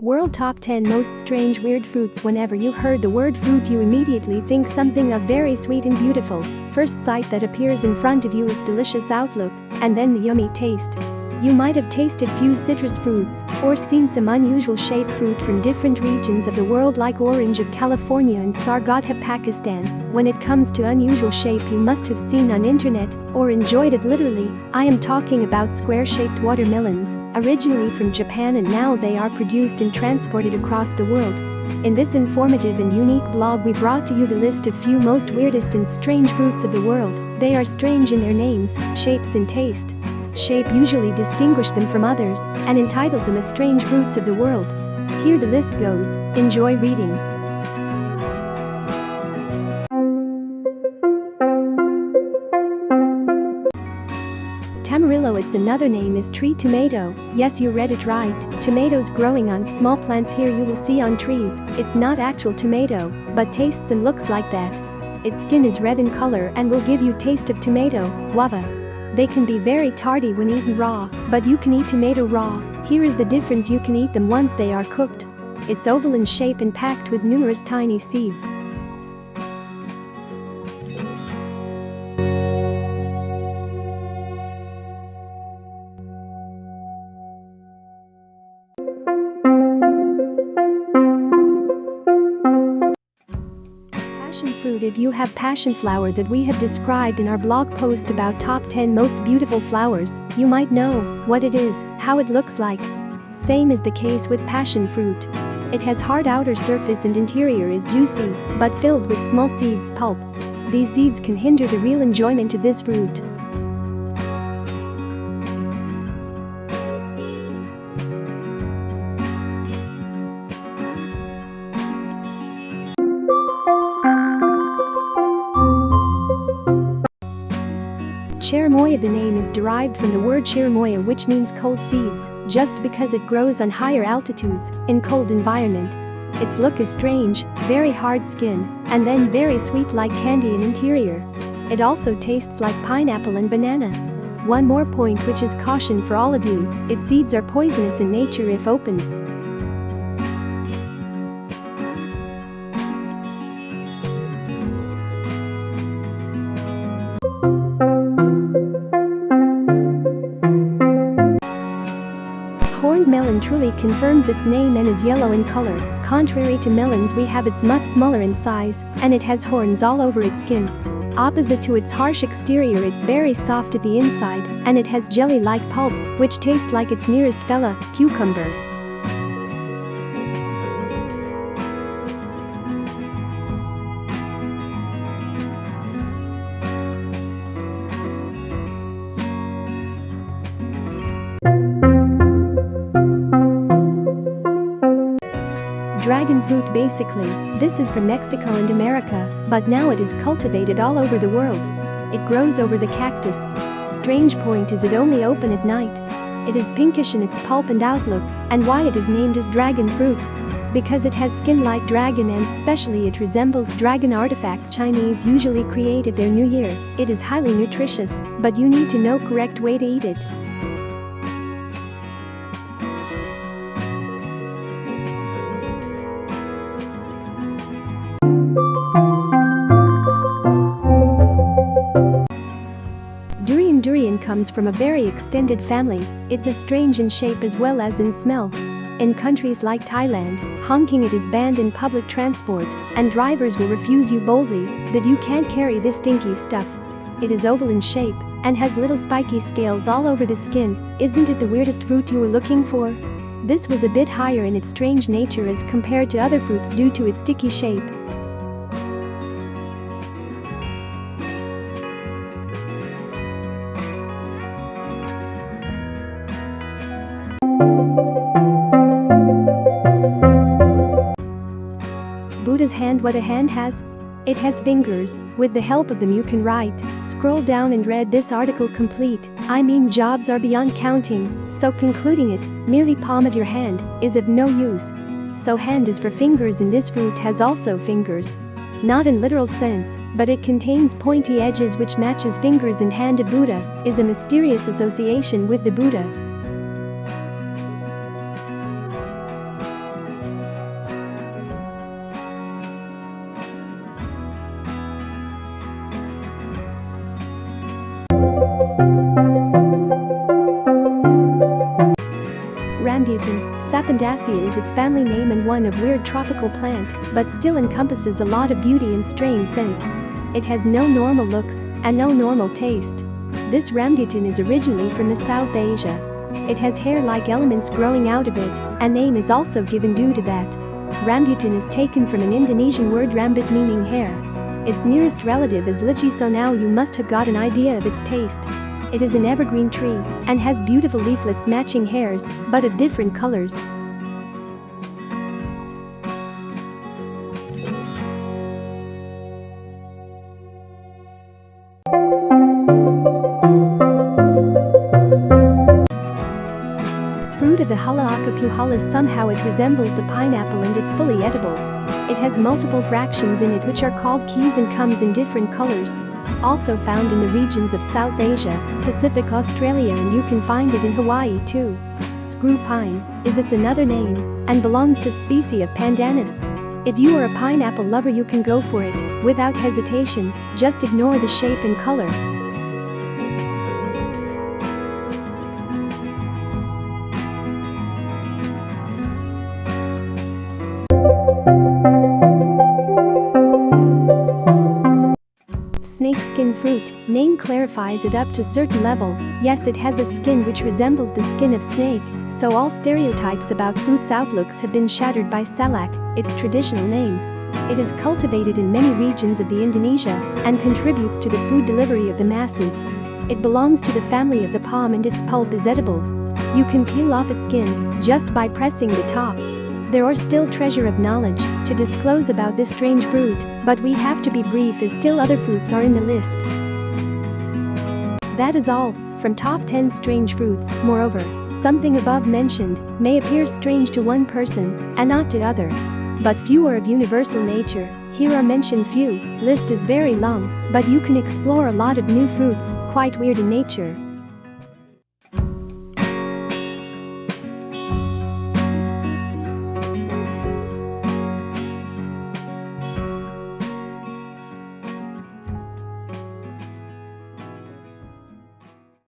World Top 10 Most Strange Weird Fruits Whenever you heard the word fruit you immediately think something of very sweet and beautiful. First sight that appears in front of you is delicious outlook, and then the yummy taste. You might have tasted few citrus fruits or seen some unusual shaped fruit from different regions of the world like orange of California and sargot of Pakistan. When it comes to unusual shape you must have seen on internet or enjoyed it literally. I am talking about square-shaped watermelons, originally from Japan and now they are produced and transported across the world. In this informative and unique blog we brought to you the list of few most weirdest and strange fruits of the world. They are strange in their names, shapes and taste shape usually distinguished them from others and entitled them as strange roots of the world. Here the list goes, enjoy reading. Tamarillo its another name is tree tomato, yes you read it right, tomatoes growing on small plants here you will see on trees, it's not actual tomato, but tastes and looks like that. Its skin is red in color and will give you taste of tomato, guava. They can be very tardy when eaten raw, but you can eat tomato raw. Here is the difference you can eat them once they are cooked. It's oval in shape and packed with numerous tiny seeds. If you have passion flower that we have described in our blog post about top 10 most beautiful flowers, you might know what it is, how it looks like. Same is the case with passion fruit. It has hard outer surface and interior is juicy, but filled with small seeds pulp. These seeds can hinder the real enjoyment of this fruit. Cherimoya the name is derived from the word cherimoya which means cold seeds, just because it grows on higher altitudes, in cold environment. Its look is strange, very hard skin, and then very sweet like candy in interior. It also tastes like pineapple and banana. One more point which is caution for all of you, its seeds are poisonous in nature if opened. Truly confirms its name and is yellow in color, contrary to melons we have it's much smaller in size, and it has horns all over its skin. Opposite to its harsh exterior it's very soft at the inside, and it has jelly-like pulp, which tastes like its nearest fella, cucumber. Dragon fruit basically, this is from Mexico and America, but now it is cultivated all over the world. It grows over the cactus. Strange point is it only open at night. It is pinkish in its pulp and outlook, and why it is named as dragon fruit. Because it has skin like dragon and specially it resembles dragon artifacts Chinese usually create at their new year. It is highly nutritious, but you need to know correct way to eat it. Comes from a very extended family, it's as strange in shape as well as in smell. In countries like Thailand, Hong Kong it is banned in public transport, and drivers will refuse you boldly that you can't carry this stinky stuff. It is oval in shape and has little spiky scales all over the skin, isn't it the weirdest fruit you were looking for? This was a bit higher in its strange nature as compared to other fruits due to its sticky shape. Hand what a hand has? It has fingers, with the help of them you can write, scroll down and read this article complete, I mean jobs are beyond counting, so concluding it, merely palm of your hand, is of no use. So hand is for fingers and this fruit has also fingers. Not in literal sense, but it contains pointy edges which matches fingers and hand of Buddha, is a mysterious association with the Buddha. Lepidacea is its family name and one of weird tropical plant, but still encompasses a lot of beauty and strange scents. It has no normal looks and no normal taste. This rambutan is originally from the South Asia. It has hair-like elements growing out of it, and name is also given due to that. Rambutan is taken from an Indonesian word rambut meaning hair. Its nearest relative is lychee so now you must have got an idea of its taste. It is an evergreen tree and has beautiful leaflets matching hairs, but of different colors. Of the puhalis somehow it resembles the pineapple and it's fully edible. It has multiple fractions in it which are called keys and comes in different colors. Also found in the regions of South Asia, Pacific Australia and you can find it in Hawaii too. Screw pine is its another name and belongs to species of Pandanus. If you are a pineapple lover you can go for it, without hesitation, just ignore the shape and color. Snakeskin fruit, name clarifies it up to certain level, yes it has a skin which resembles the skin of snake, so all stereotypes about fruit's outlooks have been shattered by salak, its traditional name. It is cultivated in many regions of the Indonesia and contributes to the food delivery of the masses. It belongs to the family of the palm and its pulp is edible. You can peel off its skin just by pressing the top. There are still treasure of knowledge to disclose about this strange fruit, but we have to be brief as still other fruits are in the list. That is all from top 10 strange fruits, moreover, something above mentioned may appear strange to one person and not to other. But few are of universal nature, here are mentioned few, list is very long, but you can explore a lot of new fruits, quite weird in nature.